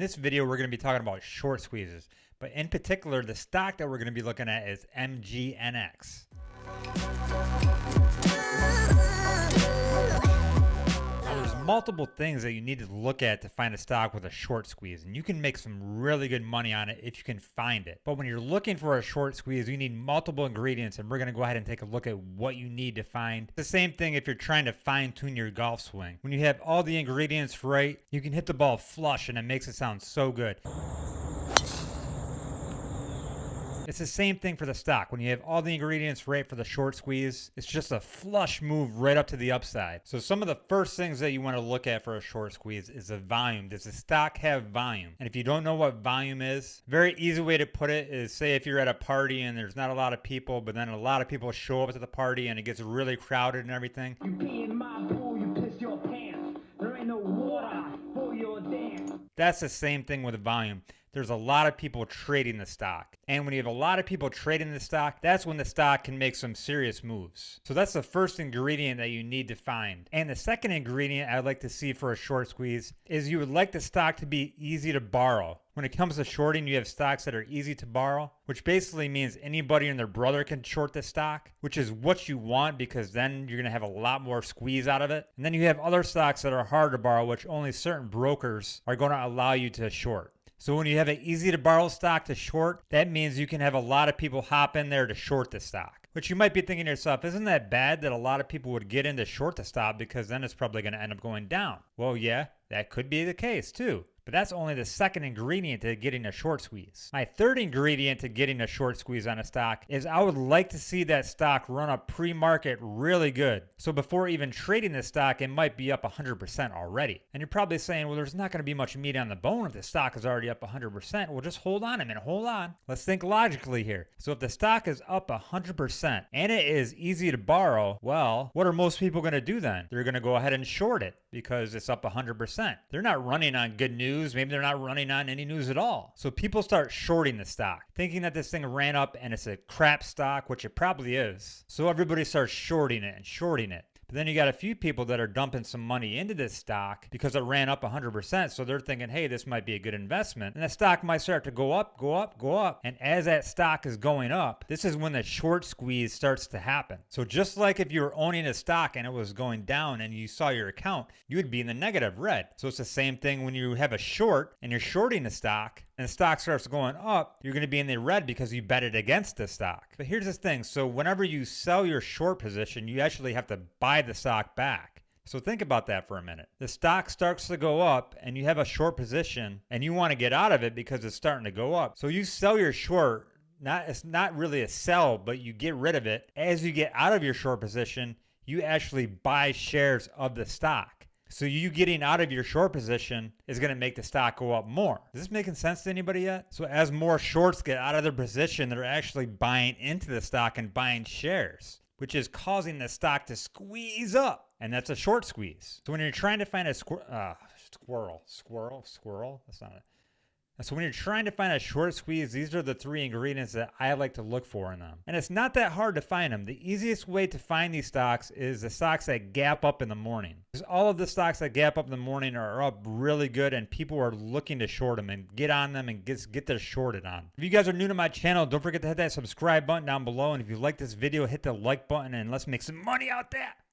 this video, we're going to be talking about short squeezes, but in particular, the stock that we're going to be looking at is MGNX. Multiple things that you need to look at to find a stock with a short squeeze, and you can make some really good money on it if you can find it. But when you're looking for a short squeeze, you need multiple ingredients, and we're going to go ahead and take a look at what you need to find. The same thing if you're trying to fine tune your golf swing. When you have all the ingredients right, you can hit the ball flush, and it makes it sound so good. It's the same thing for the stock. When you have all the ingredients right for the short squeeze, it's just a flush move right up to the upside. So some of the first things that you want to look at for a short squeeze is the volume. Does the stock have volume? And if you don't know what volume is, very easy way to put it is say if you're at a party and there's not a lot of people, but then a lot of people show up to the party and it gets really crowded and everything. you pee in my pool you piss your pants there ain't no water That's the same thing with volume there's a lot of people trading the stock. And when you have a lot of people trading the stock, that's when the stock can make some serious moves. So that's the first ingredient that you need to find. And the second ingredient I'd like to see for a short squeeze is you would like the stock to be easy to borrow. When it comes to shorting, you have stocks that are easy to borrow, which basically means anybody and their brother can short the stock, which is what you want because then you're going to have a lot more squeeze out of it. And then you have other stocks that are hard to borrow, which only certain brokers are going to allow you to short. So when you have an easy to borrow stock to short, that means you can have a lot of people hop in there to short the stock. Which you might be thinking to yourself, isn't that bad that a lot of people would get into short the stock because then it's probably going to end up going down? Well, yeah, that could be the case too but that's only the second ingredient to getting a short squeeze. My third ingredient to getting a short squeeze on a stock is I would like to see that stock run up pre-market really good. So before even trading the stock, it might be up 100% already. And you're probably saying, well, there's not going to be much meat on the bone if the stock is already up 100%. Well, just hold on a minute, hold on. Let's think logically here. So if the stock is up 100% and it is easy to borrow, well, what are most people going to do then? They're going to go ahead and short it because it's up 100%. They're not running on good news. Maybe they're not running on any news at all. So people start shorting the stock, thinking that this thing ran up and it's a crap stock, which it probably is. So everybody starts shorting it and shorting it. But then you got a few people that are dumping some money into this stock because it ran up 100%. So they're thinking, hey, this might be a good investment. And the stock might start to go up, go up, go up. And as that stock is going up, this is when the short squeeze starts to happen. So just like if you were owning a stock and it was going down and you saw your account, you would be in the negative red. So it's the same thing when you have a short and you're shorting a stock and the stock starts going up, you're going to be in the red because you bet it against the stock. But here's the thing. So whenever you sell your short position, you actually have to buy the stock back. So think about that for a minute. The stock starts to go up and you have a short position and you want to get out of it because it's starting to go up. So you sell your short not it's not really a sell, but you get rid of it. As you get out of your short position, you actually buy shares of the stock. So you getting out of your short position is going to make the stock go up more. Is this making sense to anybody yet? So as more shorts get out of their position, they're actually buying into the stock and buying shares, which is causing the stock to squeeze up. And that's a short squeeze. So when you're trying to find a squir uh, squirrel, squirrel, squirrel, that's not it. So when you're trying to find a short squeeze, these are the three ingredients that I like to look for in them. And it's not that hard to find them. The easiest way to find these stocks is the stocks that gap up in the morning. Because all of the stocks that gap up in the morning are up really good and people are looking to short them and get on them and get, get their shorted on. If you guys are new to my channel, don't forget to hit that subscribe button down below. And if you like this video, hit the like button and let's make some money out there.